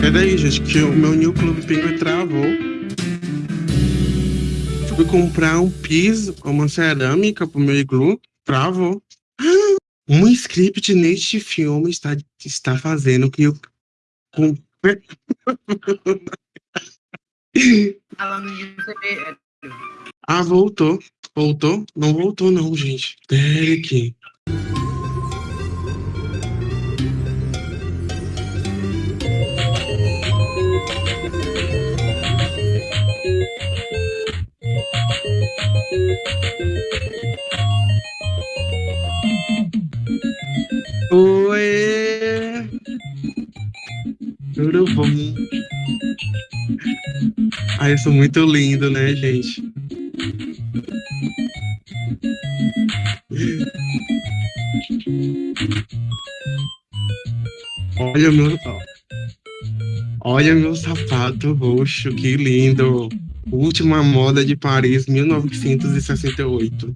Peraí, gente, que o meu New Club Penguin travou. Fui comprar um piso, uma cerâmica pro meu iglu, travou. Um script neste filme está, está fazendo que eu. Receber. Ah, voltou. Voltou? Não voltou, não, gente. Derek. Oi! Tudo bom? Ai, eu sou muito lindo, né, gente? Olha meu, olha meu sapato roxo, que lindo! Última moda de Paris, 1968.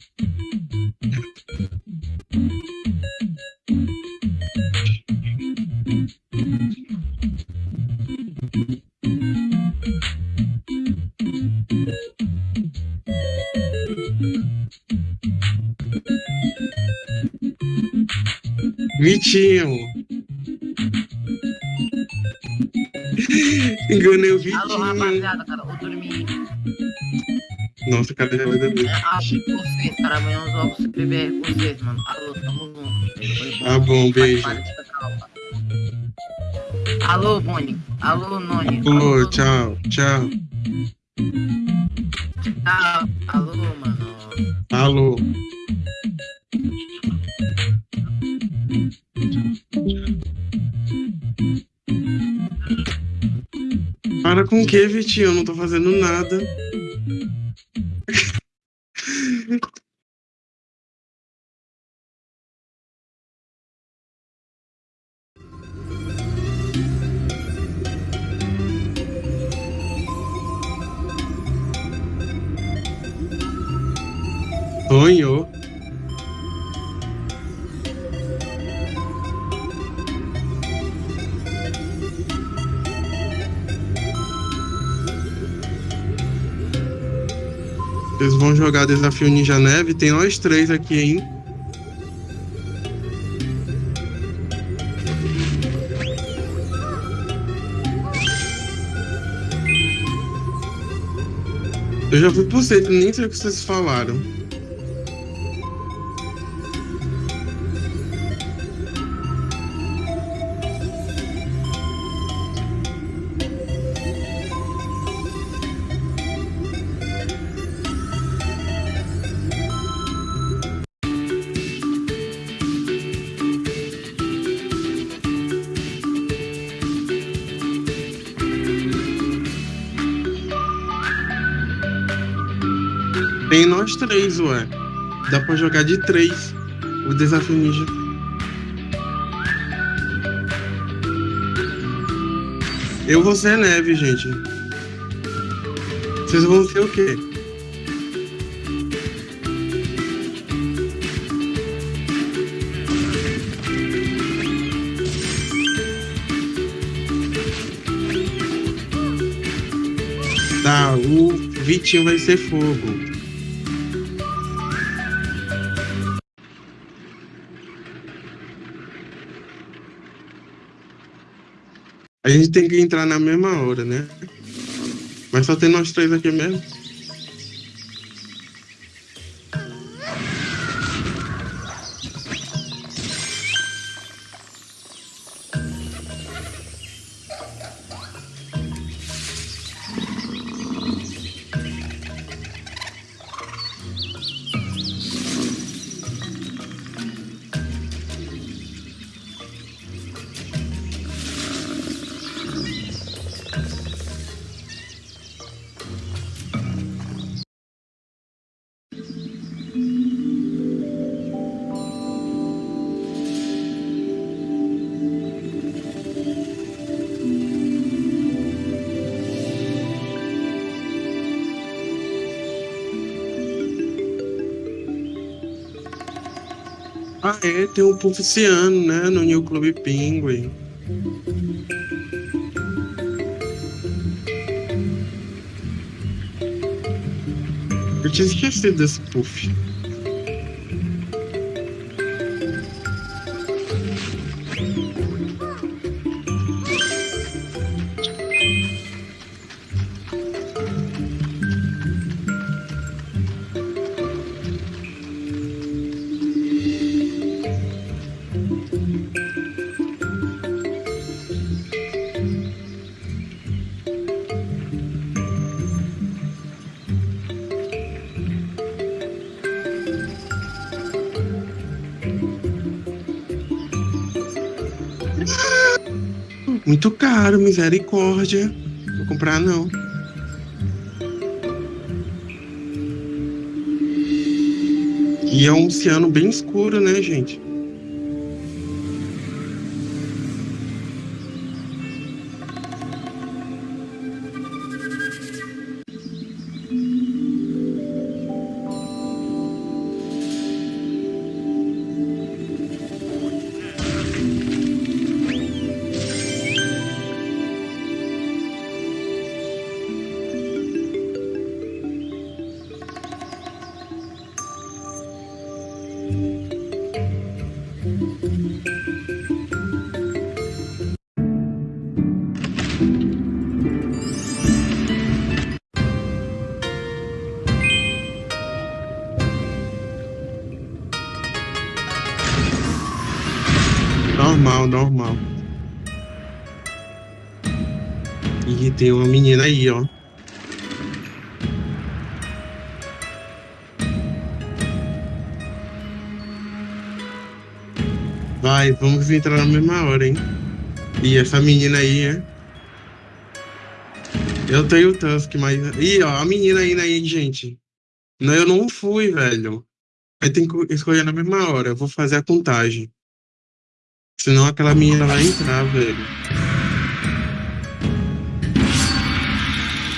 Vitinho. Enganei o Vitinho. Alô, rapaziada, dormi. Nossa, cadê a vai dormir? É, ah, vocês, cara, amanhã os ovos se beber com vocês, mano. Alô, tamo junto. Tá bom, beijo. Alô, Boni. Alô, Noni. Alô, tchau, tchau. Tchau. Alô, mano. Alô. Para com o que, Vitinho? Eu não tô fazendo nada. Jogar desafio Ninja Neve. Tem nós três aqui, hein? Eu já fui pro centro, nem sei o que vocês falaram. Três, ué. Dá pra jogar de três o desafio ninja. Eu vou ser neve, gente. Vocês vão ser o quê? Tá, o Vitinho vai ser fogo. A gente tem que entrar na mesma hora, né? Mas só tem nós três aqui mesmo. Tem um Pulficiano, né? No New Club Penguin. Eu tinha esquecido desse puff. Caro, misericórdia. Vou comprar não. E é um oceano bem escuro, né, gente? Normal, normal. E tem uma menina aí, ó. Vai, vamos entrar na mesma hora, hein? E essa menina aí, é? Eu tenho o Tusk, mas. Ih, ó, a menina aí, aí, gente. Não, eu não fui, velho. Aí tem que escolher na mesma hora. Eu vou fazer a contagem. Senão aquela menina vai entrar, velho.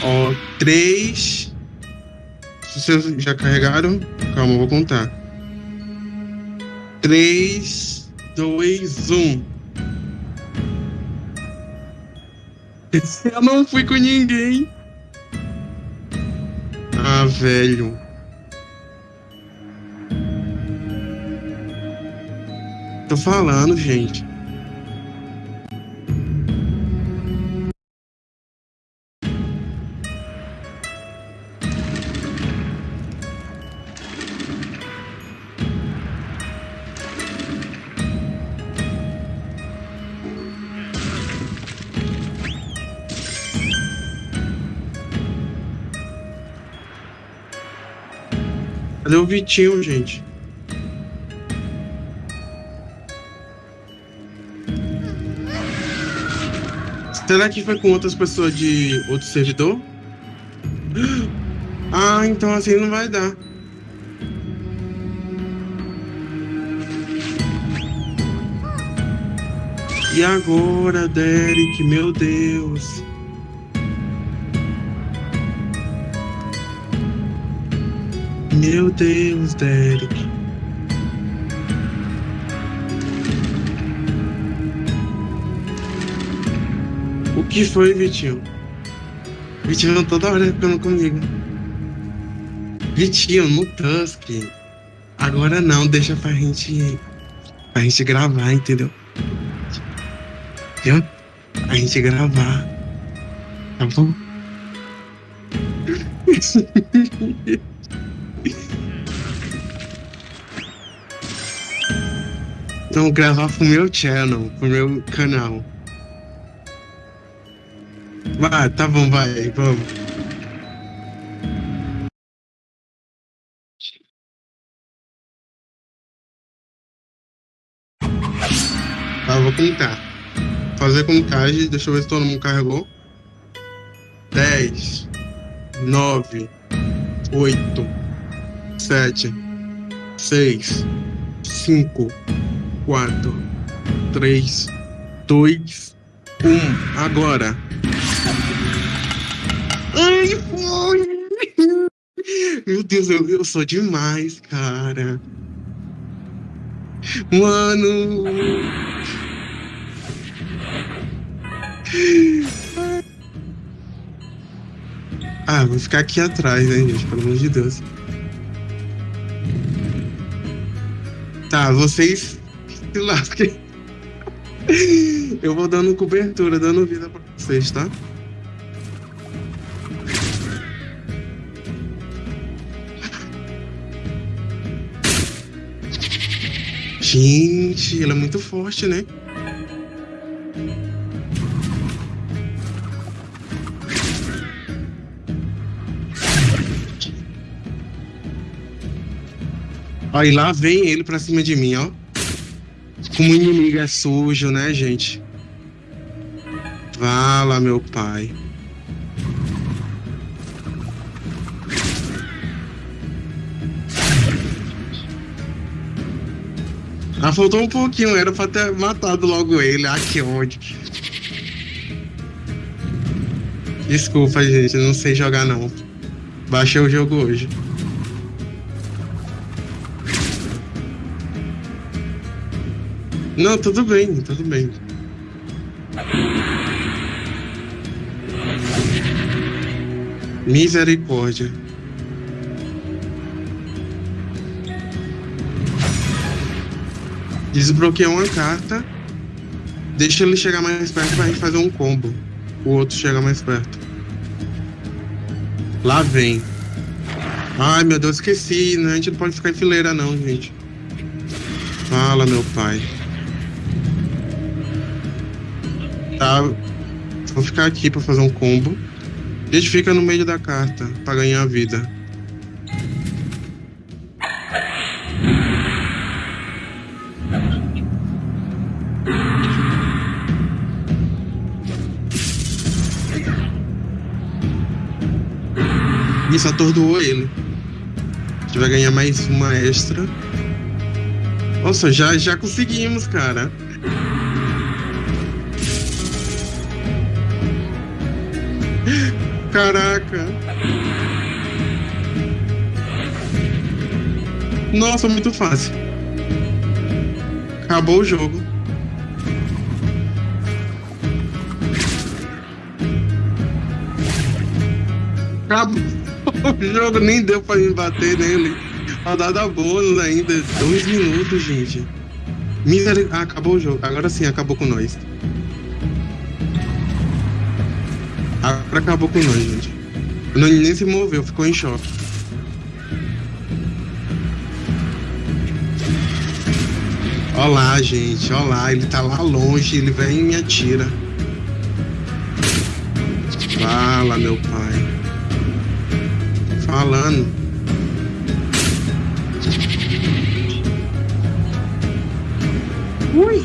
Ó, três. Vocês já carregaram? Calma, eu vou contar. Três, dois, um. Eu não fui com ninguém. Ah, velho. Tô falando, gente. Cadê o Vitinho, gente? Será que foi com outras pessoas de outro servidor? Ah, então assim não vai dar. E agora, Derek, meu Deus. Meu Deus, Derek. O que foi, Vitinho? Vitinho toda hora ficando comigo. Vitinho, no Tusk. Agora não, deixa pra gente. Pra gente gravar, entendeu? Entendeu? A gente gravar. Tá bom? Então, gravar pro meu channel, pro meu canal. Vai, tá bom, vai, vamos. Tá, vou contar. Fazer contagem, deixa eu ver se todo mundo carregou. 10, 9, 8, 7, 6, 5, 4, 3, 2, 1. Agora. Ai, foi! Meu Deus, eu, eu sou demais, cara. Mano! Ah, vou ficar aqui atrás, né, gente? Pelo amor de Deus. Tá, vocês se lasquem. Eu vou dando cobertura, dando vida pra vocês, tá? Gente, ela é muito forte, né? Aí lá vem ele pra cima de mim, ó. Como inimigo é sujo, né, gente? Vala, meu pai. Ah, faltou um pouquinho, era pra ter matado logo ele. Ah, que ódio. Desculpa, gente, não sei jogar não. Baixei o jogo hoje. Não, tudo bem, tudo bem. Misericórdia. Desbloqueia uma carta. Deixa ele chegar mais perto pra gente fazer um combo. O outro chega mais perto. Lá vem. Ai, meu Deus, esqueci. Né? A gente não pode ficar em fileira, não, gente. Fala, meu pai. Tá. Vou ficar aqui pra fazer um combo. A gente fica no meio da carta pra ganhar vida. Isso atordoou ele. A gente vai ganhar mais uma extra. Nossa, já, já conseguimos, cara. Caraca. Nossa, muito fácil. Acabou o jogo. Acabou o jogo, nem deu pra me bater nele. Rodada bônus ainda. Dois minutos, gente. Miser... Ah, acabou o jogo. Agora sim, acabou com nós. Agora acabou com nós, gente. O Nani nem se moveu, ficou em choque. Olá, gente. Olá, ele tá lá longe, ele vem e me atira. Fala, meu pai. Falando. Ui!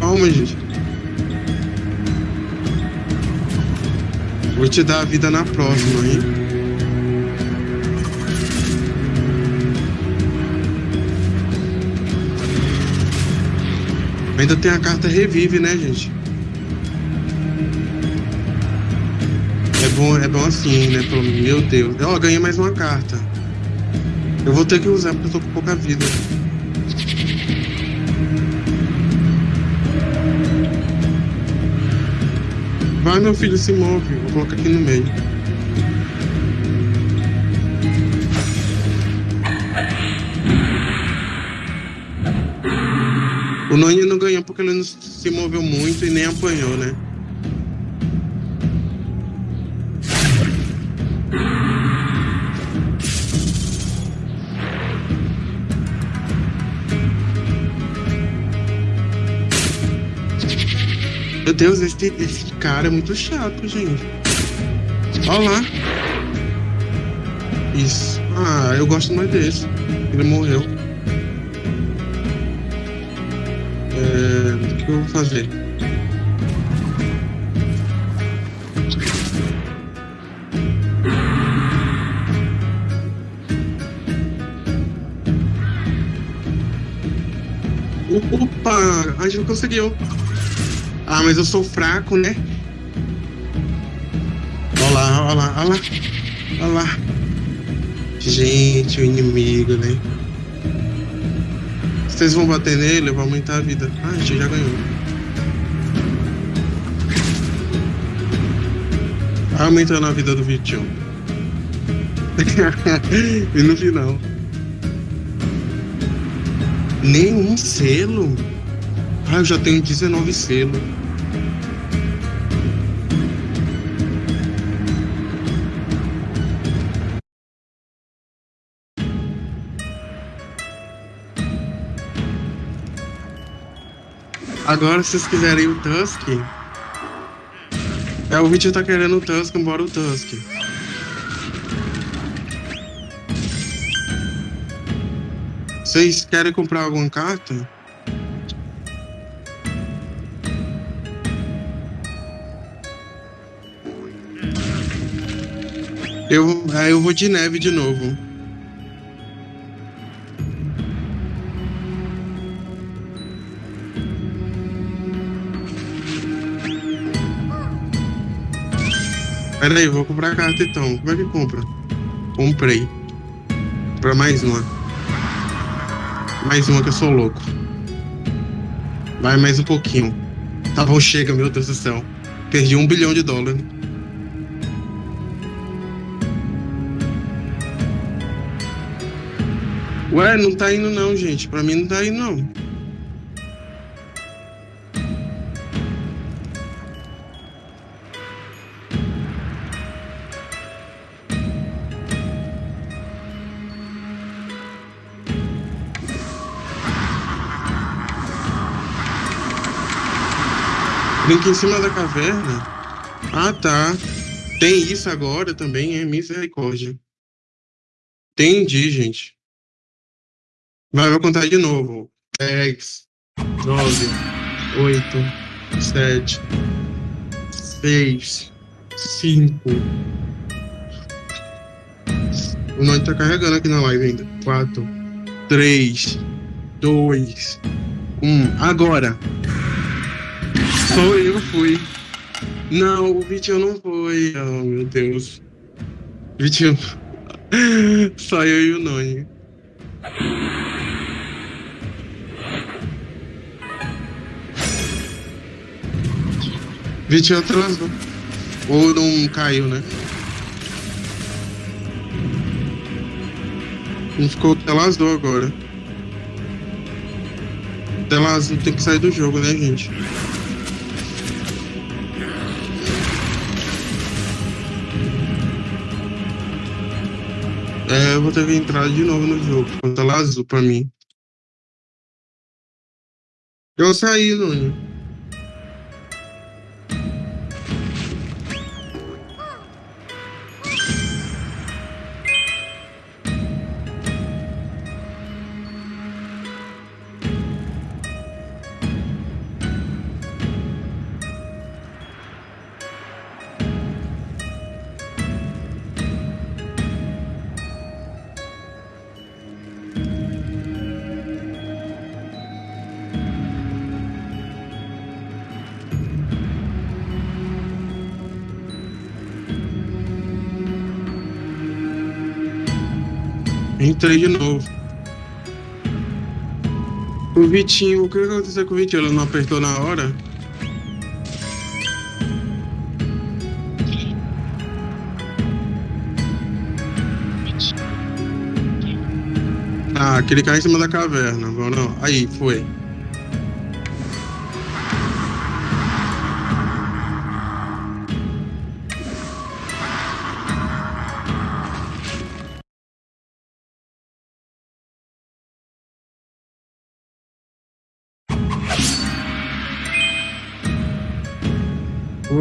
Calma, gente. Vou te dar a vida na próxima, hein? Ainda tem a carta revive, né, gente? Bom, é bom assim, né? Pelo... Meu Deus. Ó, oh, ganhei mais uma carta. Eu vou ter que usar porque eu tô com pouca vida. Vai, meu filho, se move. Vou colocar aqui no meio. O Noni não ganhou porque ele não se moveu muito e nem apanhou, né? Meu Deus, esse, esse cara é muito chato, gente. Olha lá. Isso. Ah, eu gosto mais desse. Ele morreu. É, o que eu vou fazer? Opa! A gente conseguiu. Ah, mas eu sou fraco, né? Olha lá, olha lá, olha lá. Olha lá. Gente, o inimigo, né? Vocês vão bater nele, eu vou aumentar a vida. Ah, a gente já ganhou. Aumentando a vida do Vitinho. e no final. Nenhum selo? Ah, eu já tenho 19 selos. Agora, se vocês quiserem o Tusk. É, o vídeo tá querendo o Tusk, embora o Tusk. Vocês querem comprar alguma carta? Eu, aí eu vou de neve de novo. Pera aí, vou comprar a carta então. Como é que compra? Comprei. Pra mais uma. Mais uma que eu sou louco. Vai mais um pouquinho. Tá bom, chega, meu Deus do céu. Perdi um bilhão de dólares. Ué, não tá indo não, gente. Pra mim não tá indo não. Brinca em cima da caverna? Ah, tá. Tem isso agora também, é misericórdia. Entendi, gente. Vai, vou contar de novo. 10, 9, 8, 7, 6, 5. O nome tá carregando aqui na live ainda. 4, 3, 2, 1. Agora. Só eu fui. Não, o Vitinho não foi. Oh, meu Deus. Vitinho. Só eu e o Noni. Vitinho atrasou. Ou não caiu, né? Não ficou tela azul agora. Tela azul tem que sair do jogo, né, gente? É, eu vou ter que entrar de novo no jogo. Com tela azul pra mim. Eu saí, Nuno. Entrei de novo. O Vitinho, o que aconteceu com o Vitinho? Ele não apertou na hora? Ah, aquele caiu em cima da caverna. Não, aí, foi.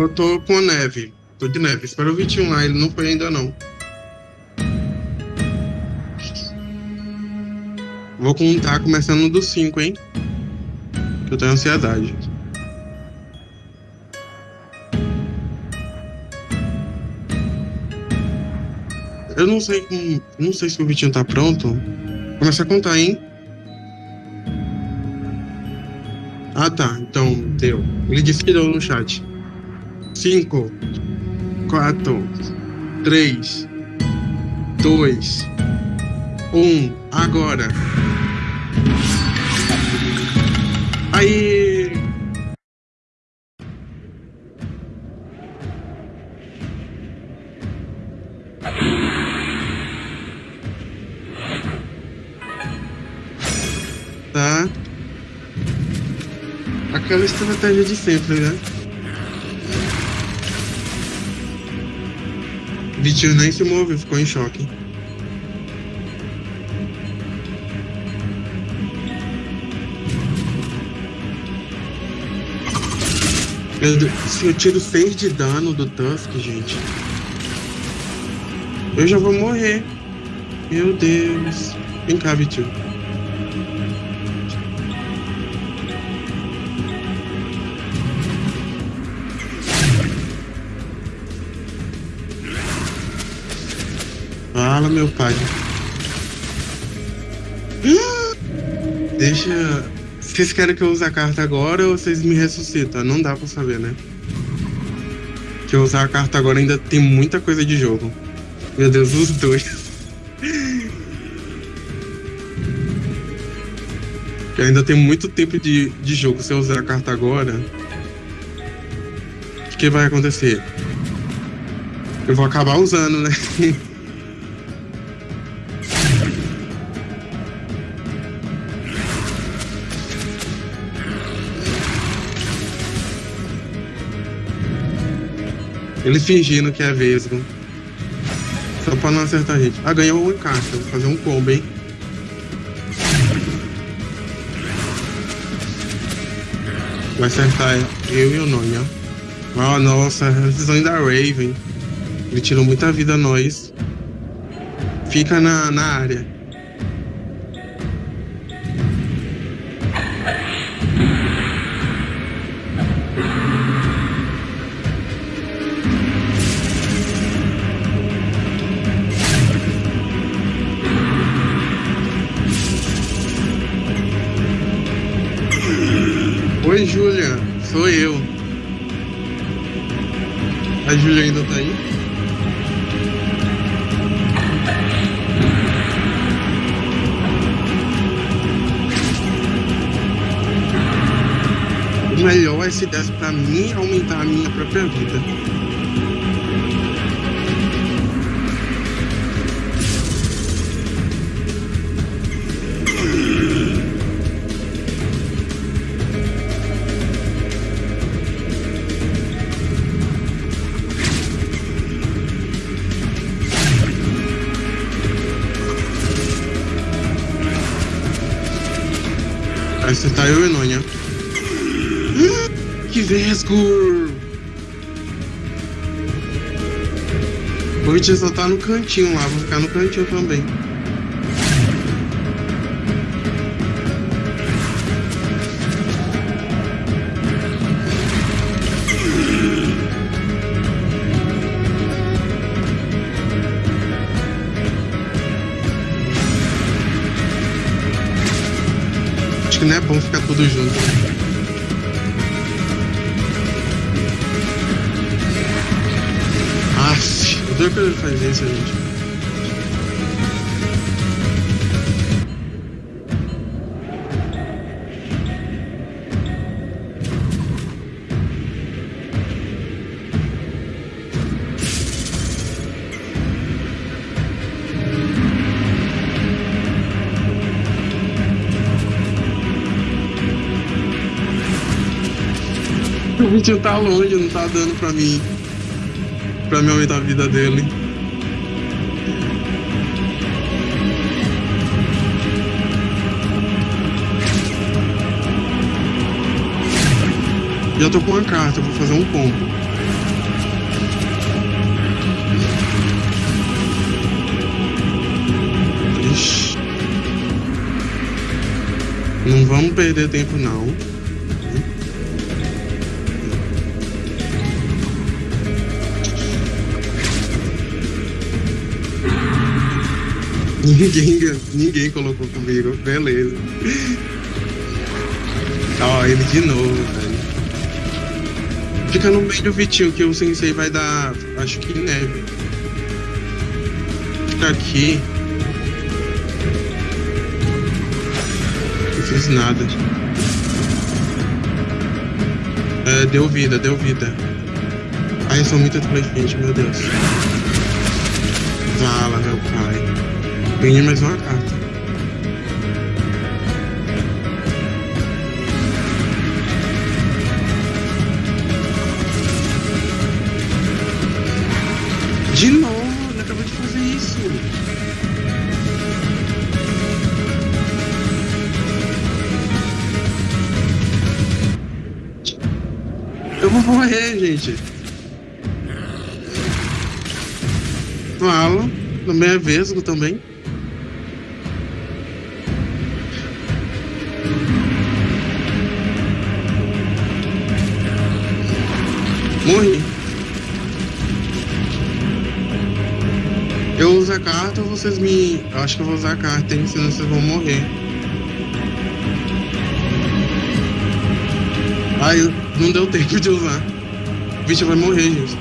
Eu tô com neve. Tô de neve. Espero o 21 lá. Ele não foi ainda não. Vou contar começando do 5, hein? Eu tenho ansiedade. Eu não sei como. Não sei se o Vitinho tá pronto. Começa a contar, hein? Ah tá, então deu. Ele disse que deu no chat. 5, 4, 3, 2, 1, agora. Aí. Tá. Aquela estratégia de sempre, né? Vitinho nem se moveu, ficou em choque. Eu, se eu tiro 6 de dano do Tusk, gente, eu já vou morrer. Meu Deus. Vem cá, Vitinho. Meu pai. Deixa. Vocês querem que eu use a carta agora ou vocês me ressuscitam? Não dá pra saber, né? Que eu usar a carta agora ainda tem muita coisa de jogo. Meu Deus, os dois. Que ainda tem muito tempo de, de jogo. Se eu usar a carta agora, o que vai acontecer? Eu vou acabar usando, né? Ele fingindo que é vesgo. Só pra não acertar a gente. Ah, ganhou um encaixe. Vou fazer um combo, hein? Vai acertar eu e o Nonha. Ah, nossa, a decisão da Raven. Ele tirou muita vida a nós. Fica na, na área. Oi, Júlia. Sou eu. A Júlia ainda tá aí? O melhor é se desse pra mim aumentar a minha própria vida. Vai acertar eu e Nonha. Que vesgo! O Vitinho só tá no cantinho lá, vou ficar no cantinho também. Que bom ficar tudo junto. Aff, eu tô querendo fazer isso, gente. O Vitinho tá longe, não tá dando pra mim. Pra me aumentar a vida dele. Já tô com uma carta, vou fazer um combo. Ixi. Não vamos perder tempo não. Ninguém, ninguém colocou comigo, beleza. Ó, ele de novo, velho. Fica no meio do Vitinho que o sensei vai dar, acho que neve. Fica aqui. Não fiz nada. É, deu vida, deu vida. Ai, eu sou muito meu Deus. Vala, meu pai. Ganhei mais uma carta. De novo, ele acabou de fazer isso. Eu vou morrer, gente. Fala. Também é vesgo também. Carta ou vocês me. Eu acho que eu vou usar a carta, hein? Senão vocês vão morrer. Ai, não deu tempo de usar. O bicho vai morrer, gente.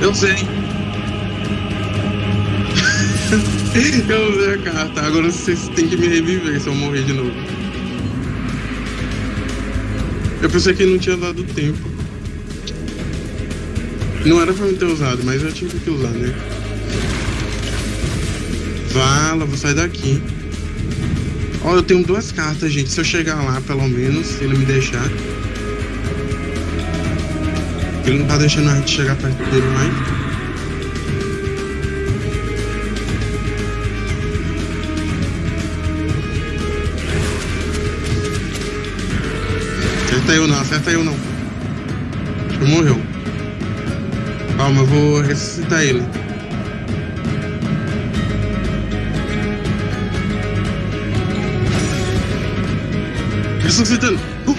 Eu sei. eu usei a carta. Agora vocês têm que me reviver se eu morrer de novo. Eu pensei que não tinha dado tempo. Não era pra me ter usado, mas eu tive que usar, né? Vala, vou sair daqui. Ó, eu tenho duas cartas, gente. Se eu chegar lá, pelo menos, se ele me deixar. Ele não tá deixando a gente chegar perto dele mais. Acerta eu não, acerta eu não. Acho que morreu. Calma, eu vou ressuscitar ele. Ressuscitando! Uh, uh,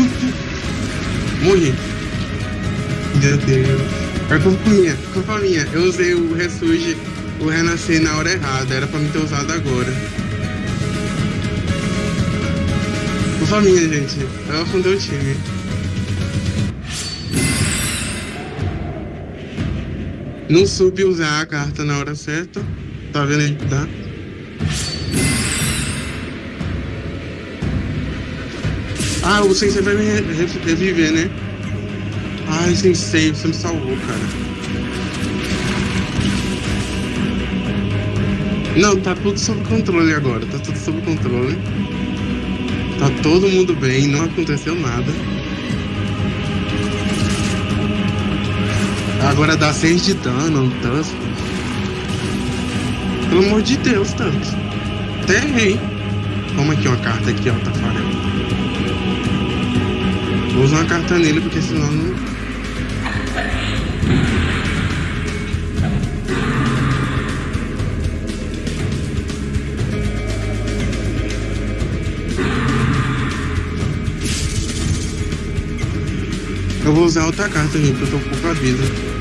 uh, Morri. Meu Deus. É culpa minha, culpa minha. Eu usei o ressurge, o renascer na hora errada. Era pra me ter usado agora. Culpa minha, gente. Eu afundei o time. Não soube usar a carta na hora certa. Tá vendo aí? Tá? Ah, o Sensei vai me reviver, né? Ai, Sensei, você me salvou, cara. Não, tá tudo sob controle agora. Tá tudo sob controle. Tá todo mundo bem, não aconteceu nada. Agora dá 6 de dano, Tusk. Pelo amor de Deus, Tusk. Até errei. Toma aqui uma carta aqui, ó, Tafarel. Vou usar uma carta nele, porque senão não... Eu vou usar outra carta, gente, porque eu tô com pouca vida.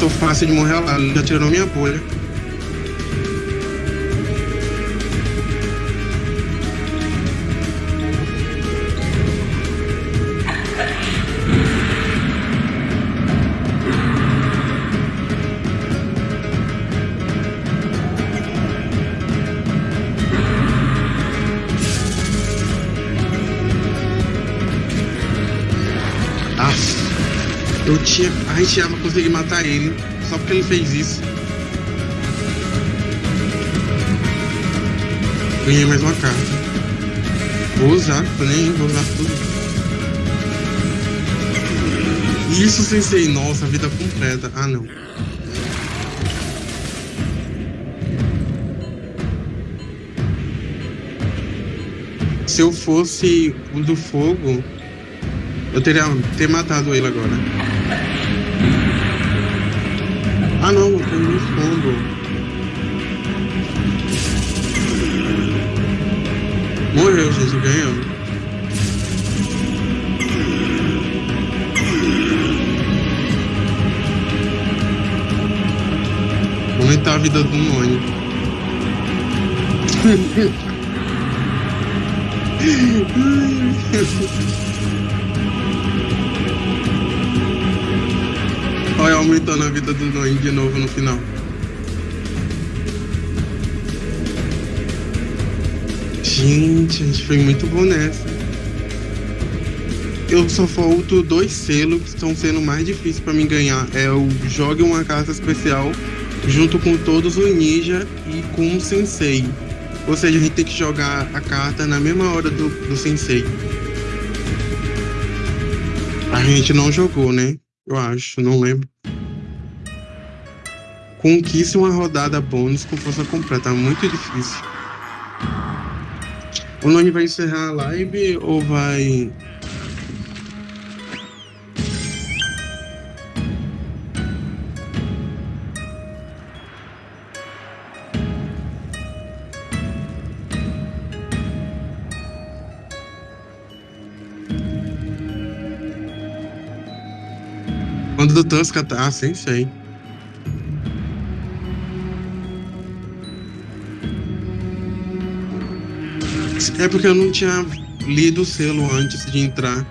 Sou fácil de morrer lá, já tirou minha bolha. Eu tinha. A gente ia conseguir matar ele só porque ele fez isso. Ganhei mais uma carta. Vou usar, nem vou usar tudo. Isso, sensei. Nossa, vida completa. Ah, não. Se eu fosse o do fogo, eu teria ter matado ele agora. Tem um fundo. Morreu, gente, ganhamos. Aumentar a vida do Noni. Olha, aumentando a vida do Noin de novo no final. Gente, a gente foi muito bom nessa. Eu só falto dois selos que estão sendo mais difíceis para mim ganhar. É o jogue uma carta especial junto com todos os ninja e com o sensei. Ou seja, a gente tem que jogar a carta na mesma hora do, do sensei. A gente não jogou, né? Eu acho, não lembro. Conquiste uma rodada bônus com força completa. Muito difícil. O Noni vai encerrar a live ou vai. Quando o Tusca tá. Ah, sim, sei. É porque eu não tinha lido o selo antes de entrar.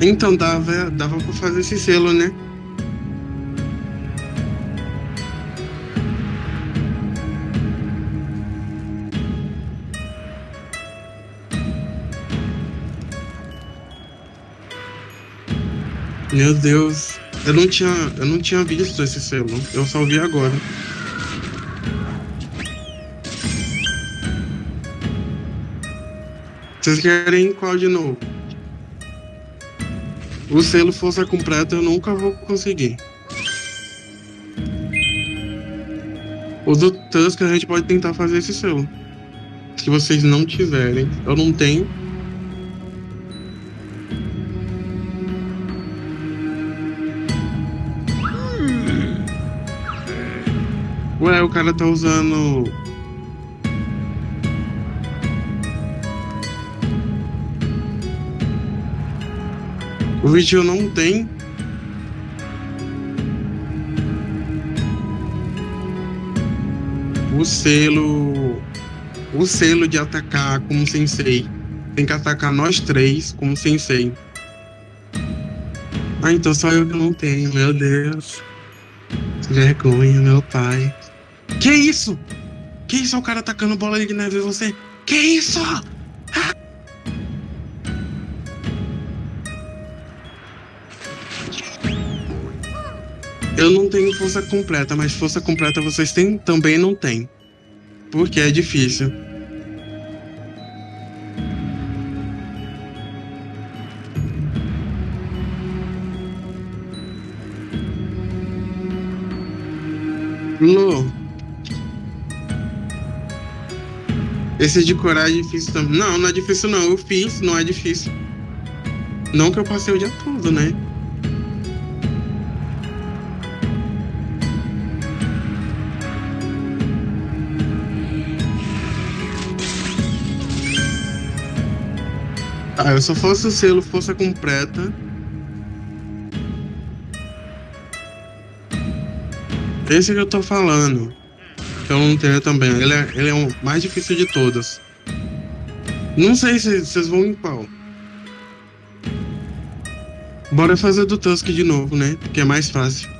Então dava, dava pra fazer esse selo, né? Meu Deus. Eu não tinha, eu não tinha visto esse selo. Eu só vi agora. Vocês querem qual de novo? O selo força completa eu nunca vou conseguir. O do Tusk a gente pode tentar fazer esse selo. Se vocês não tiverem. Eu não tenho. Ué, o cara tá usando. O vídeo não tem. O selo. O selo de atacar como sensei. Tem que atacar nós três como sensei. Ah, então só eu que não tenho, meu Deus. Vergonha, meu pai. Que isso? Que isso? O cara atacando bola de neve você? Que isso? Eu não tenho força completa, mas força completa vocês têm, também não tem. Porque é difícil. Lu, esse de coragem é difícil também. Não, não é difícil não. Eu fiz, não é difícil. Não que eu passei o dia todo, né? Ah, eu só fosse o selo força completa. Esse que eu tô falando. Que eu não tenho também. Ele é, ele é o mais difícil de todos. Não sei se vocês vão em qual. Bora fazer do Tusk de novo, né? Que é mais fácil.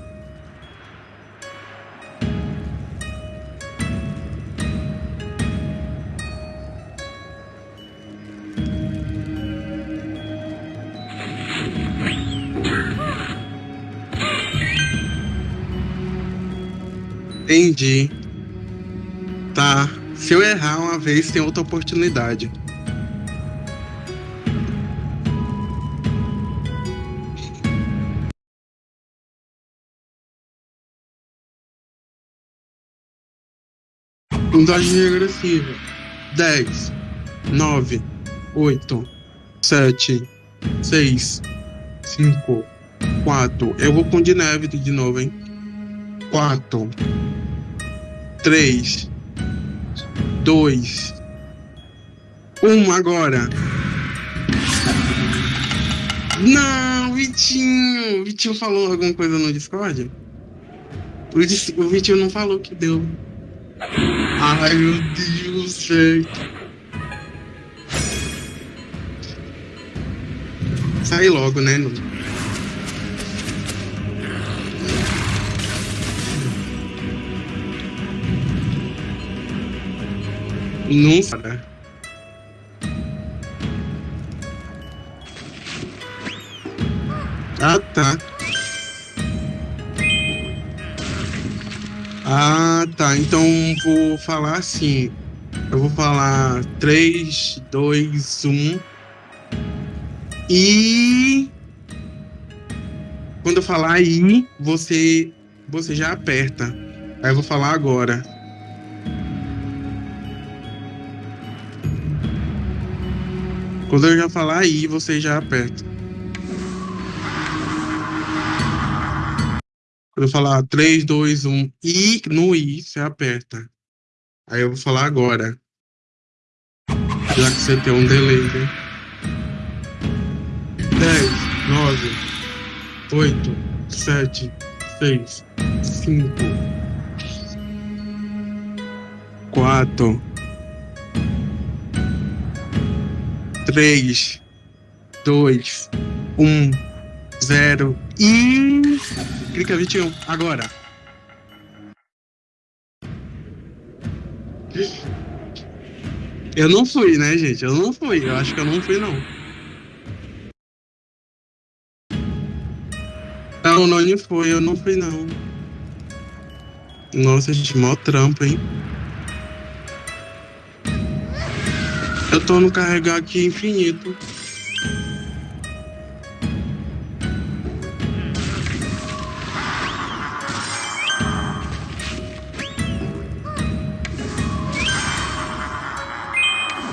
Entendi. Tá. Se eu errar uma vez, tem outra oportunidade. Contagem regressiva. 10, 9, 8, 7, 6, 5, 4. Eu vou com de neve de novo, hein? 4, 3, 2, 1 agora. Não, Vitinho! Vitinho falou alguma coisa no Discord? O, Vitinho não falou que deu. Ai, meu Deus céu. sair logo, né? Não, cara. Ah, tá. Ah, tá. Então vou falar assim. Eu vou falar 3, 2, 1. E. Quando eu falar I, você, você já aperta. Aí eu vou falar agora. Quando eu já falar I, você já aperta. Quando eu falar 3, 2, 1, I, no I, você aperta. Aí eu vou falar agora. Já que você tem um delay, né? 10, 9, 8, 7, 6, 5, 4, 3, 2, 1, 0 e. Clica 21, agora. Eu não fui, né, gente? Eu não fui. Eu acho que eu não fui, não. Não, não, não foi. Eu não fui, não. Nossa, gente, mó trampo, hein? Eu tô no carregar aqui infinito.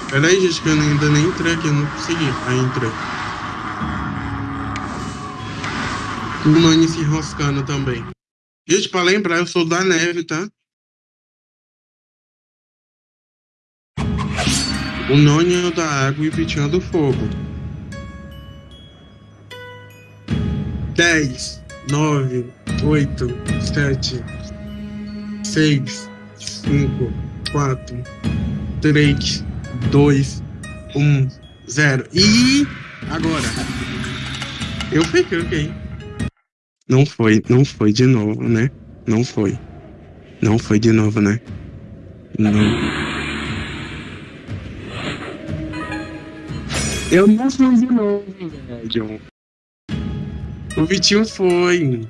Peraí, gente, que eu ainda nem entrei aqui, eu não consegui. Aí entrei. O Nani se enroscando também. Gente, pra lembrar, eu sou da neve, tá? O Noni é o da água e o Vitinho é do fogo. 10, 9, 8, 7, 6, 5, 4, 3, 2, 1, 0. E agora? Eu fui, ok. Não foi, não foi de novo, né? Não foi. Não foi de novo, né? Não. Eu não fui de novo, velho. O Vitinho foi.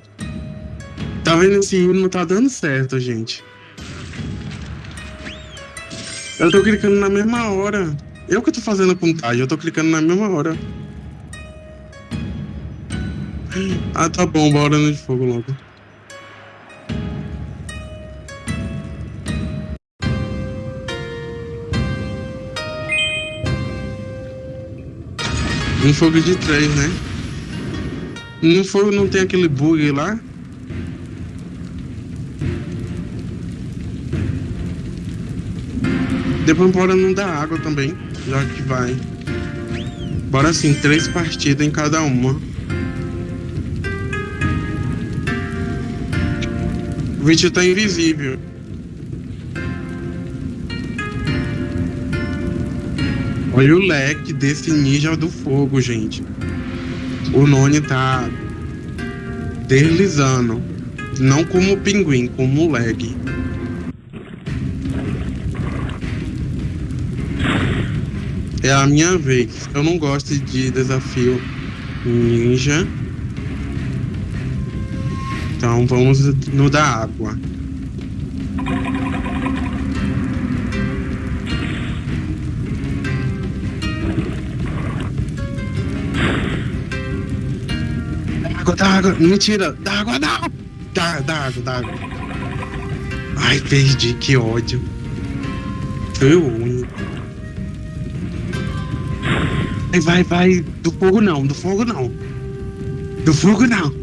Tá vendo assim, não tá dando certo, gente. Eu tô clicando na mesma hora. Eu que tô fazendo a contagem, eu tô clicando na mesma hora. Ah, tá bom, bora no de fogo logo. Um fogo de três, né? No fogo não tem aquele bug lá? Depois bora não dar água também, já que vai. Bora assim, três partidas em cada uma. O vídeo tá invisível. Olha o leque desse ninja do fogo, gente. O Noni tá deslizando. Não como pinguim, como leg. É a minha vez. Eu não gosto de desafio ninja. Então vamos no da água. Água, dá água. Mentira, dá água, não. Dá, dá água, dá água. Ai, perdi, que ódio. Foi o único. Vai, vai, vai. Do fogo não, do fogo não. Do fogo não.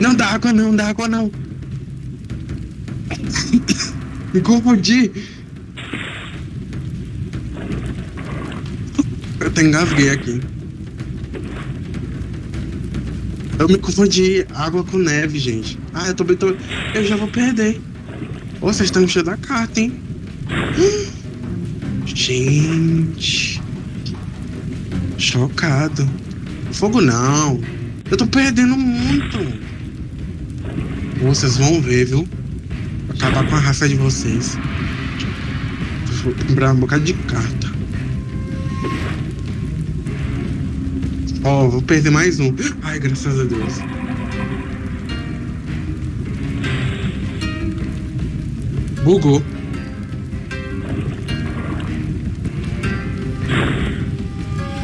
Não dá água não, dá água não. Me confundi. Eu até engasguei aqui. Eu me confundi água com neve, gente. Ah, eu tô, tô eu já vou perder. Oh, vocês estão enchendo a carta, hein? Gente. Chocado. Fogo não. Eu tô perdendo muito. Vocês vão ver, viu? Acabar com a raça de vocês. Vou comprar um bocado de carta. Ó, oh, vou perder mais um. Ai, graças a Deus. Bugou.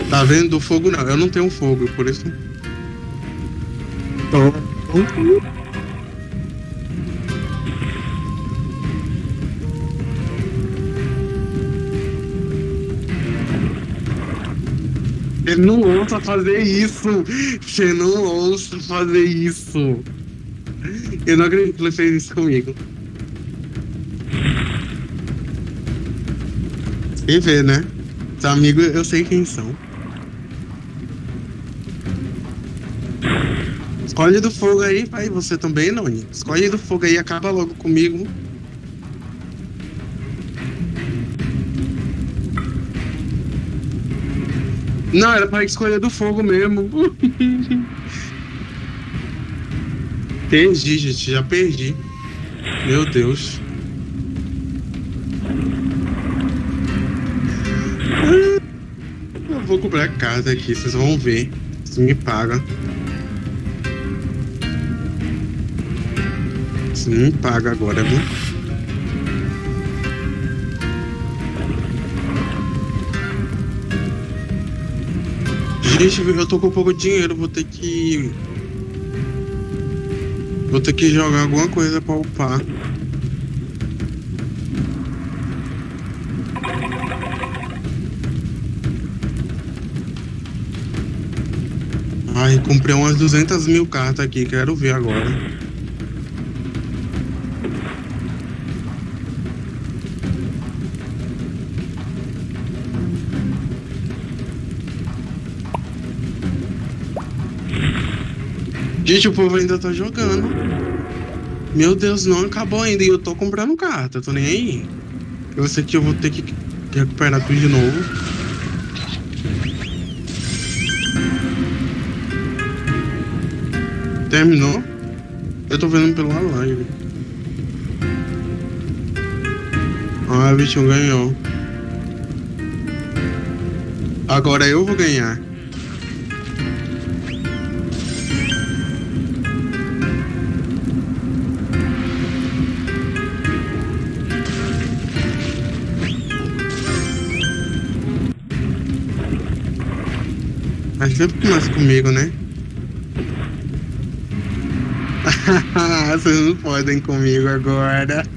Tá vendo? Fogo não. Eu não tenho fogo, por isso. Não ouça fazer isso! Você não ouça fazer isso! Eu não acredito que ele fez isso comigo. E vê, né? Os amigos eu sei quem são. Escolhe do fogo aí, pai. Você também, Noni. Escolhe do fogo aí, acaba logo comigo. Não, era pra escolher do fogo mesmo. perdi, gente. Já perdi. Meu Deus. Eu vou comprar casa aqui, vocês vão ver. Se me paga. Se me paga agora, viu? Gente, eu tô com pouco dinheiro, vou ter que. Vou ter que jogar alguma coisa pra upar. Ai, comprei umas 200 mil cartas aqui, quero ver agora. Gente, o povo ainda tá jogando. Meu Deus, não acabou ainda e eu tô comprando carta, tô nem aí. Eu sei que eu vou ter que recuperar tudo de novo. Terminou? Eu tô vendo pela live. Ah, o bicho ganhou. Agora eu vou ganhar. Sempre começa comigo, né? Vocês não podem comigo agora.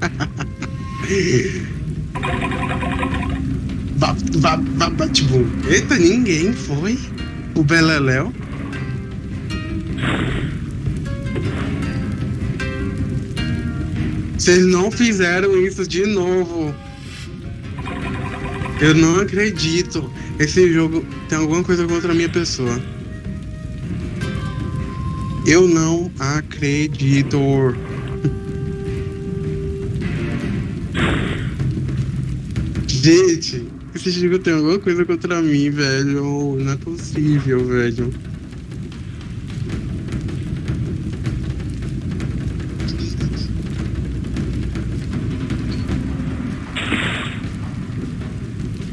Tipo, eita, ninguém foi. O Beleléu. Vocês não fizeram isso de novo. Eu não acredito. Esse jogo tem alguma coisa contra a minha pessoa. Eu não acredito. Gente, esse jogo tem alguma coisa contra mim, velho. Não é possível, velho.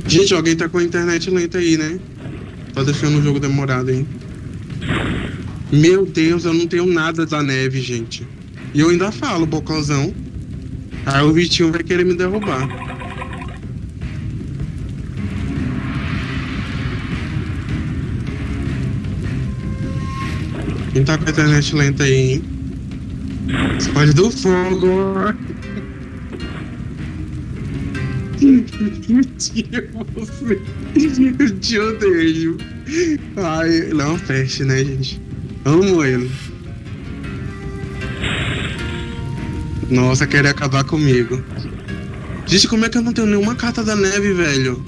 Gente, alguém tá com a internet lenta aí, né? Tá deixando o jogo demorado, hein? Meu Deus, eu não tenho nada da neve, gente. E eu ainda falo, bocozão. Aí o Vitinho vai querer me derrubar. Quem tá com a internet lenta aí, hein? Escolhe do fogo! Eu te odeio. Ai, não feche, né, gente? Amo ele. Nossa, querer acabar comigo. Gente, como é que eu não tenho nenhuma carta da neve, velho?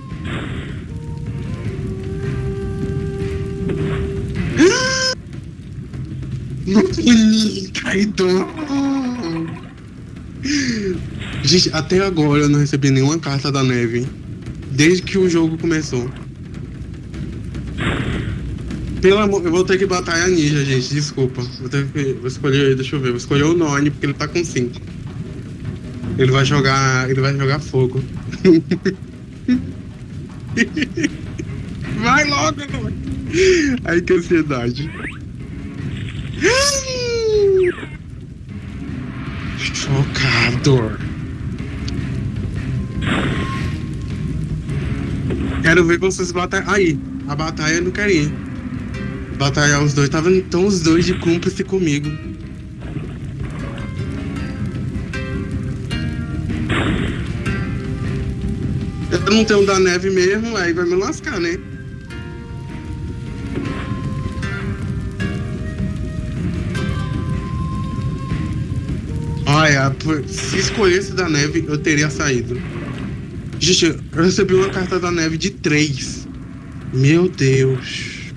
Kaido! Gente, até agora eu não recebi nenhuma carta da neve. Desde que o jogo começou. Pelo amor, eu vou ter que batalhar ninja, gente. Desculpa. Vou ter que. Vou escolher. Deixa eu ver. Vou escolher o Noni, porque ele tá com 5. Ele vai jogar. Ele vai jogar fogo. vai logo. Ai, que ansiedade. Chocado. Quero ver vocês batalhar. Aí, a batalha eu não quero ir. Batalhar os dois. Tava então os dois de cúmplice comigo. Eu não tenho da neve mesmo, aí vai me lascar, né? Olha, se escolhesse da neve, eu teria saído. Gente, eu recebi uma carta da neve de três. Meu Deus.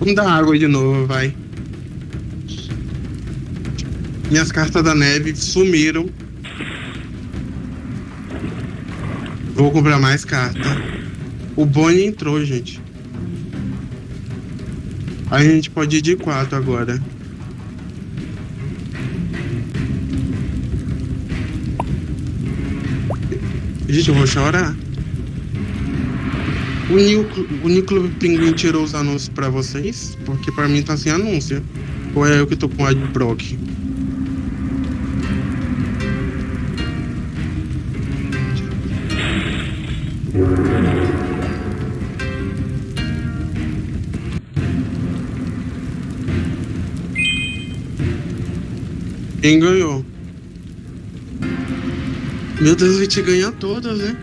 Vamos dar água de novo, vai. Minhas cartas da neve sumiram. Vou comprar mais carta. O Bonnie entrou, gente. A gente pode ir de quatro agora. Gente, eu vou chorar. O New, o New Pinguim tirou os anúncios pra vocês? Porque pra mim tá sem anúncio. Ou é eu que tô com adblock? Quem ganhou? Meu Deus, a gente ganha todas, né?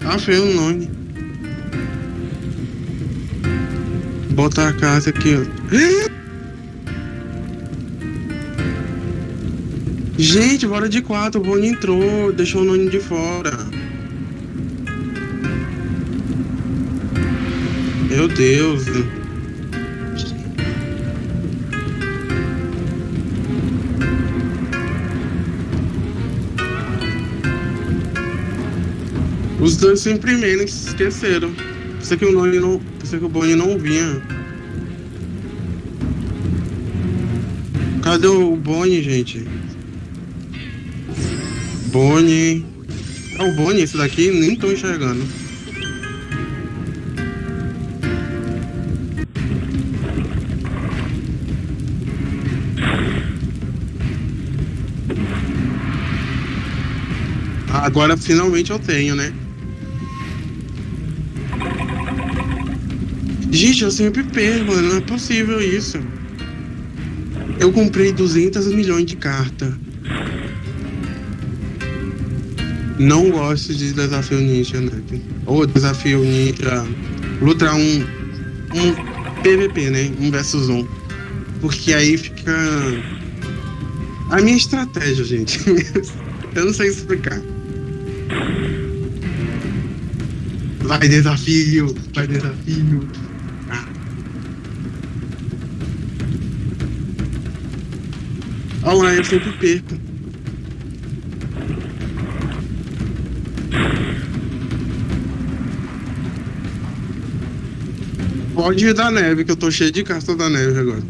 Ah, foi o nome. Botar a casa aqui, ó. Gente, bora de quatro. O Rony entrou, deixou o nome de fora. Meu Deus. Os dois se imprimiram e se esqueceram. Pensei que o Noni não. Pensei que o Bonnie não vinha. Cadê o Bonnie, gente? Bonnie. É o Bonnie esse daqui? Nem tô enxergando. Agora finalmente eu tenho, né? Gente, eu sempre perco. Não é possível isso. Eu comprei 200 milhões de cartas. Não gosto de desafio ninja, né? Ou desafio ninja. Luta um, um PVP, né? Um versus um. Porque aí fica. A minha estratégia, gente. Eu não sei explicar. Vai desafio, vai desafio. Olha lá, eu sempre perco. Pode ir da neve, que eu tô cheio de casta da neve agora.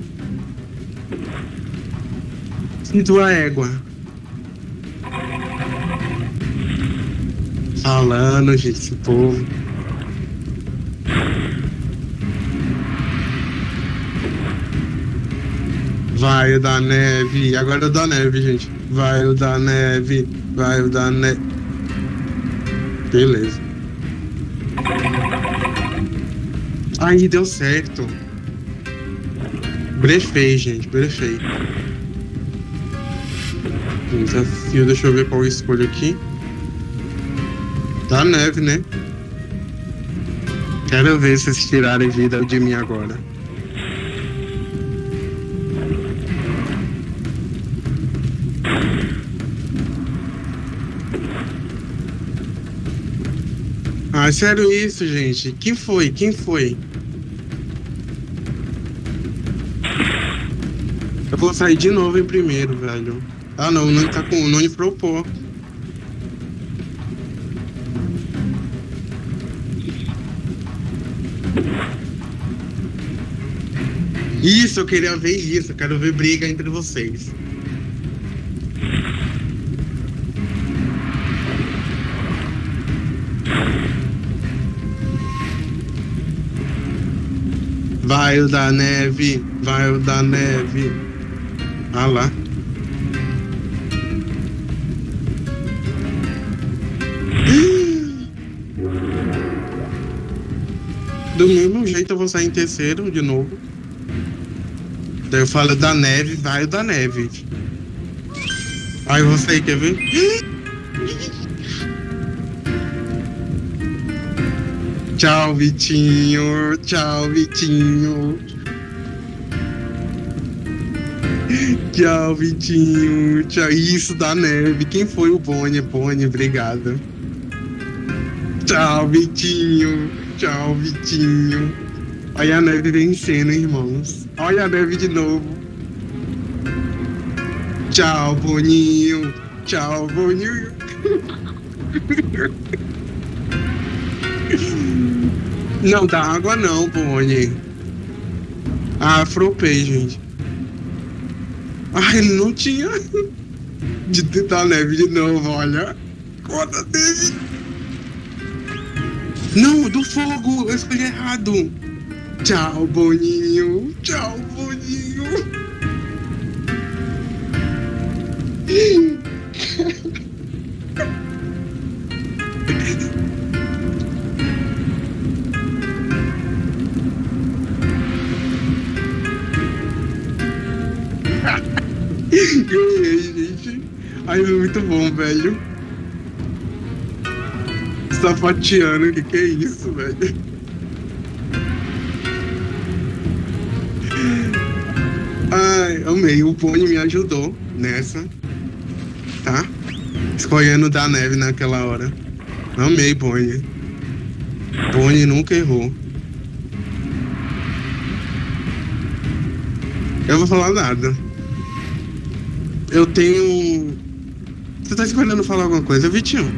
Sinto a égua. Falando, gente, esse povo. Vai o da neve. Agora é o da neve, gente. Vai o da neve. Vai o da neve. Beleza. Aí deu certo. Brefei, gente. Brefei. Desafio, deixa eu ver qual eu escolho aqui. Da neve, né? Quero ver se vocês tirarem vida de mim agora. Ah, sério isso, gente? Quem foi? Quem foi? Eu vou sair de novo em primeiro, velho. Ah, não, o Nani tá com... O Nani propô. Isso, eu queria ver isso. Eu quero ver briga entre vocês. Vai o da neve, vai o da neve. Ah lá. Do mesmo jeito eu vou sair em terceiro de novo. Daí eu falo da neve, vai o da neve. Aí você quer ver? Tchau, Vitinho. Tchau, Vitinho. Tchau, Vitinho. Tchau. Isso da neve. Quem foi o Boni? Boni, obrigado. Tchau, Vitinho. Tchau, Vitinho. Olha a neve vencendo, irmãos. Olha a neve de novo. Tchau, Boninho. Tchau, Boninho. Não dá água não, Boni. Ah, fropei, gente. Ah, ele não tinha. De tentar neve de novo, olha. Conta dele. Não, do fogo. Eu escolhi errado. Tchau, Boninho. Tchau, Boninho. Ganhei, gente. É muito bom, velho. Sapateando, o que, que é isso, velho? Ai, amei. O Pony me ajudou nessa. Tá? Escolhendo da neve naquela hora. Amei, Pony. Pony nunca errou. Eu vou falar nada. Eu tenho. Você tá escolhendo falar alguma coisa, Vitinho?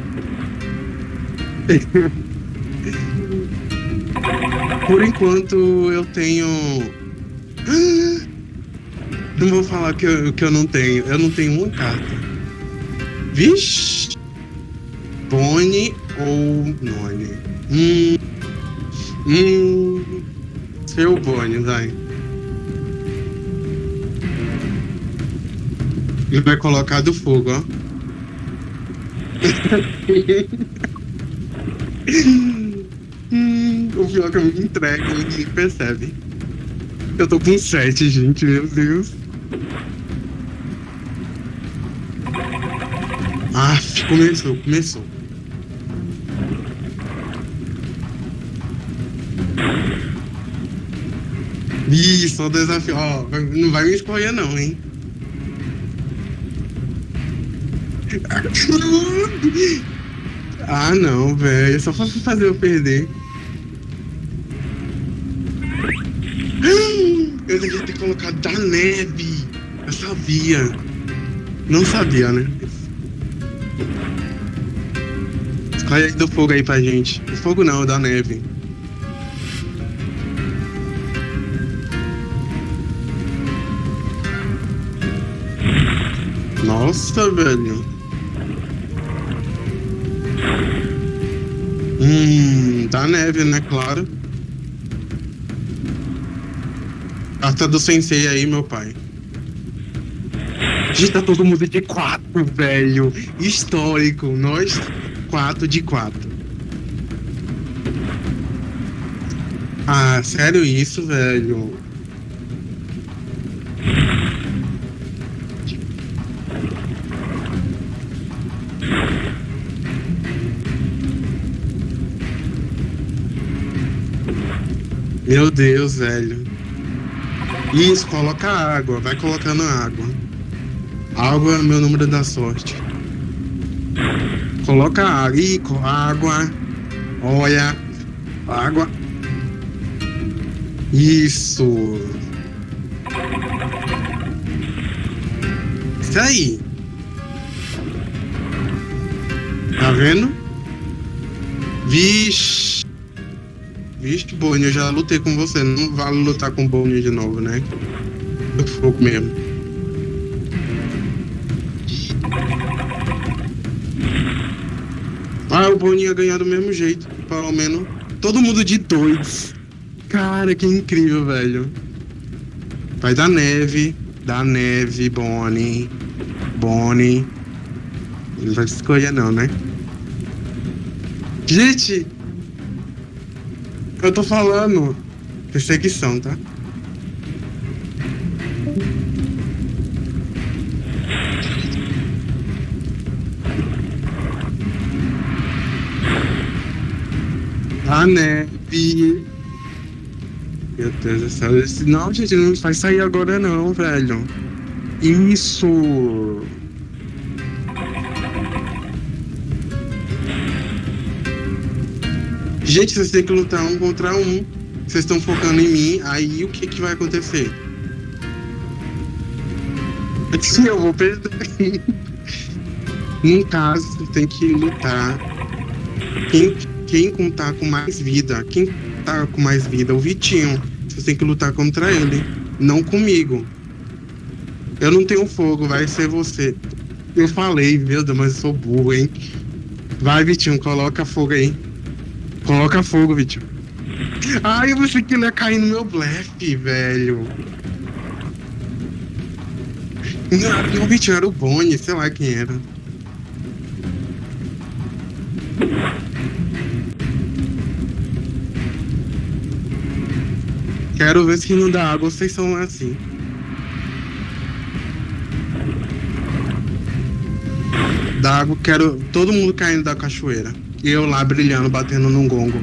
Por enquanto eu tenho. Não vou falar que eu, que eu não tenho. Eu não tenho uma carta. Vixe! Boni ou Noni? Hum. Hum. Seu Boni, vai. Ele vai colocar do fogo, ó. hum, o pior que eu me entrego, ninguém percebe. Eu tô com 7, gente, meu Deus. Ah, começou, começou. Ih, só desafio. Ó, não vai me escolher não, hein? Ah, não, velho. Só pra fazer eu perder. Eu devia ter colocado da neve. Eu sabia. Não sabia, né? Escolhe aí do fogo aí pra gente. Fogo não, da neve. Nossa, velho. Hum, da neve, né? Claro. Carta do sensei aí, meu pai. Gente, tá todo mundo de quatro, velho. Histórico. Nós, quatro de quatro. Ah, sério isso, velho? Meu Deus, velho. Isso, coloca água. Vai colocando água. Água é meu número da sorte. Coloca água. Ih, água. Olha. Água. Isso. Isso aí. Tá vendo? Vixe. Vixe, Bonnie, eu já lutei com você. Não vale lutar com Bonnie de novo, né? Do fogo mesmo. Ah, o Bonnie ia ganhar do mesmo jeito. Pelo menos. Todo mundo de dois. Cara, que incrível, velho. Vai dar neve. Da neve, Bonnie. Bonnie. Não vai escolher não, né? Gente! Eu tô falando. Perseguição, tá? A neve. Meu Deus do céu. Não, gente, não vai sair agora não, velho. Isso. Gente, vocês têm que lutar um contra um. Vocês estão focando em mim, aí o que, que vai acontecer? Sim, eu vou perder. Num caso, tem que lutar. Quem, quem contar com mais vida, quem tá com mais vida, o Vitinho. Você tem que lutar contra ele, não comigo. Eu não tenho fogo, vai ser você. Eu falei, meu Deus, mas eu sou burro, hein? Vai, Vitinho, coloca fogo aí. Coloca fogo, Vitinho. Ai, eu pensei que ele ia cair no meu blefe, velho. Não, o Vitinho era o Bonnie, sei lá quem era. Quero ver se não dá água, vocês são assim. Da água, quero todo mundo caindo da cachoeira. E eu lá brilhando, batendo num gongo.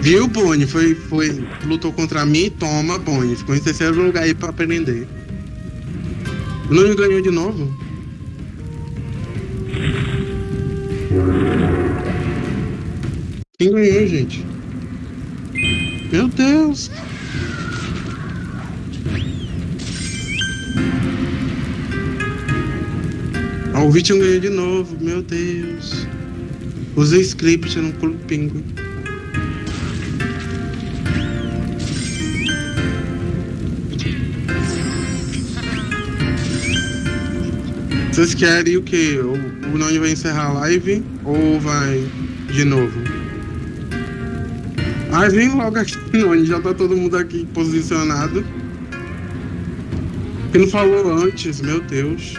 Viu, Bonnie? Foi, foi, lutou contra mim, toma, Bonnie. Ficou em terceiro lugar aí pra aprender. Não ganhou de novo? Quem ganhou, gente? Meu Deus! Ah, o Vitinho ganhou de novo, meu Deus. Usei script no Clube Pinguim. Vocês querem o quê? O, o Noni vai encerrar a live ou vai de novo? Ai, vem logo aqui, já tá todo mundo aqui posicionado. Que não falou antes, meu Deus.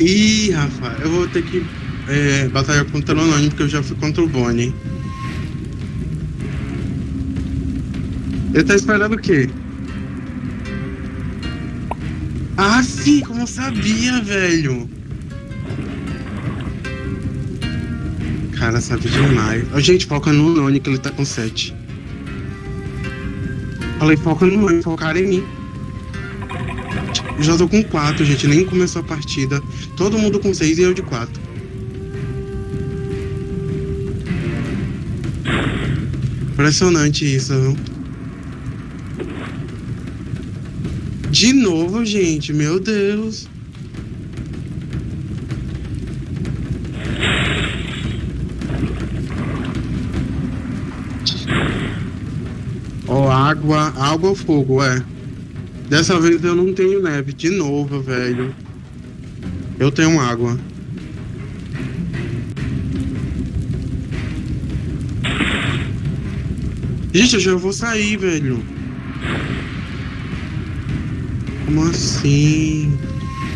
Ih, Rafa, eu vou ter que é, batalhar contra o Noni porque eu já fui contra o Bonnie. Ele tá esperando o quê? Ah, sim, como eu sabia, velho. Cara, sabe demais. Ó, gente, foca no Noni que ele tá com 7. Falei, foca no Noni, focaram em mim. Já tô com 4, gente, nem começou a partida. Todo mundo com 6 e eu de 4. Impressionante isso, viu? De novo, gente, meu Deus. Ó, água, água ou fogo, é. Dessa vez eu não tenho neve, de novo, velho. Eu tenho água. Gente, eu já vou sair, velho. Como assim?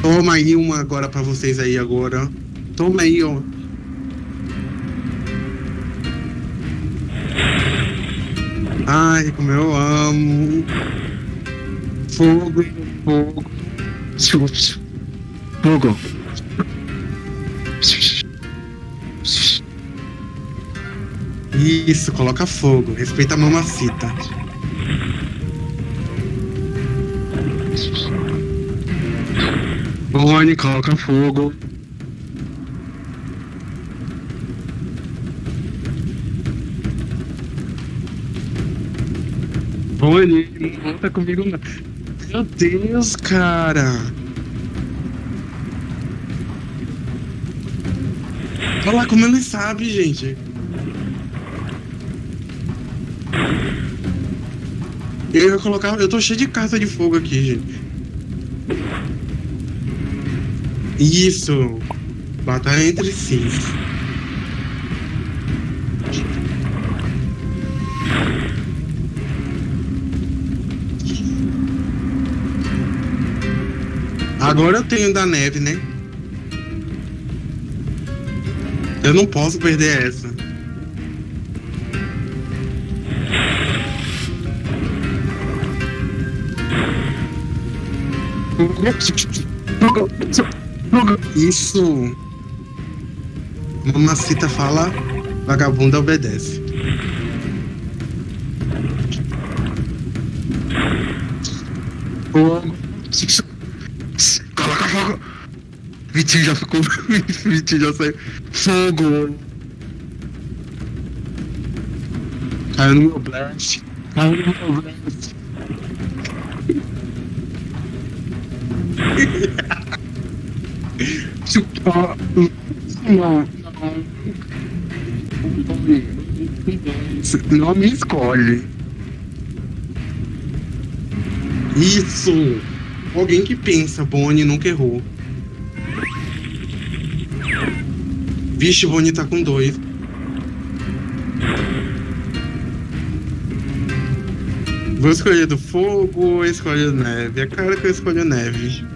Toma aí uma agora pra vocês aí agora. Toma aí, ó. Ai, como eu amo. Fogo, fogo. Fogo. Isso, coloca fogo. Respeita a mamacita. Corne, coloca fogo. Rony, não tá comigo não. Meu Deus, cara. Olha lá como ele sabe, gente. Eu ia colocar... Eu tô cheio de carta de fogo aqui, gente. Isso. Batalha entre si. Agora eu tenho da neve, né? Eu não posso perder essa. Isso. Mamacita fala, vagabunda obedece. Coloca fogo. Vitinho já ficou. Vitinho já saiu. Fogo. Caiu no meu blast. Caiu no meu blast. Não, não. Não me escolhe. Isso! Alguém que pensa, Bonnie nunca errou. Vixe, Bonnie tá com dois. Vou escolher do fogo ou escolher neve? É claro que eu escolho neve.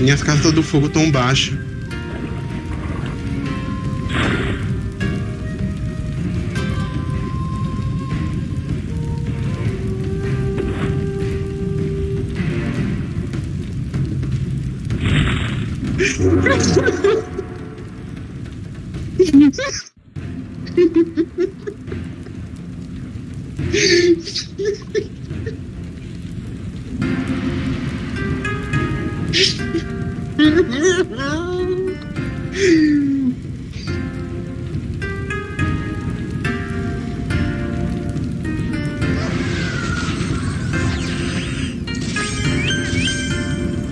Minhas cartas do fogo estão baixas.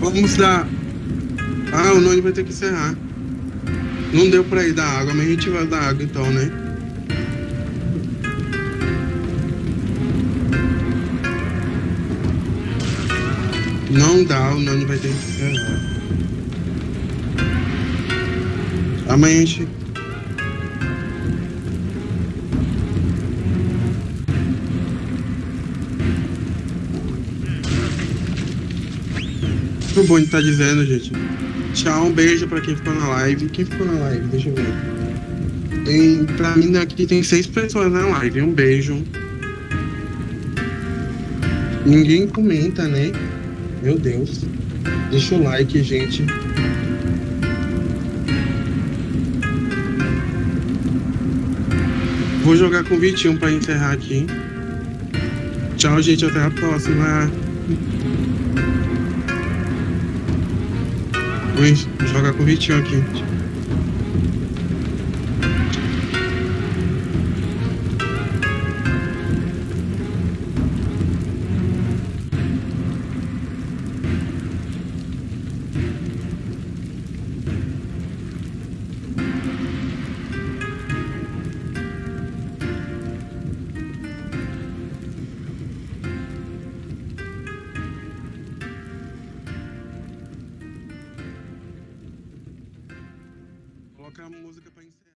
Vamos dar. Ah, o Noni vai ter que encerrar. Não deu pra ir da água, mas a gente vai dar água então, né? Não dá, o Noni vai ter que encerrar. Amanhã a gente. O Boni tá dizendo, gente. Tchau, um beijo pra quem ficou na live. Quem ficou na live? Deixa eu ver. Tem, pra mim aqui tem seis pessoas na live. Um beijo. Ninguém comenta, né? Meu Deus. Deixa o like, gente. Vou jogar com o Vitinho pra encerrar aqui. Tchau, gente. Até a próxima. Vou jogar com o Vitinho aqui.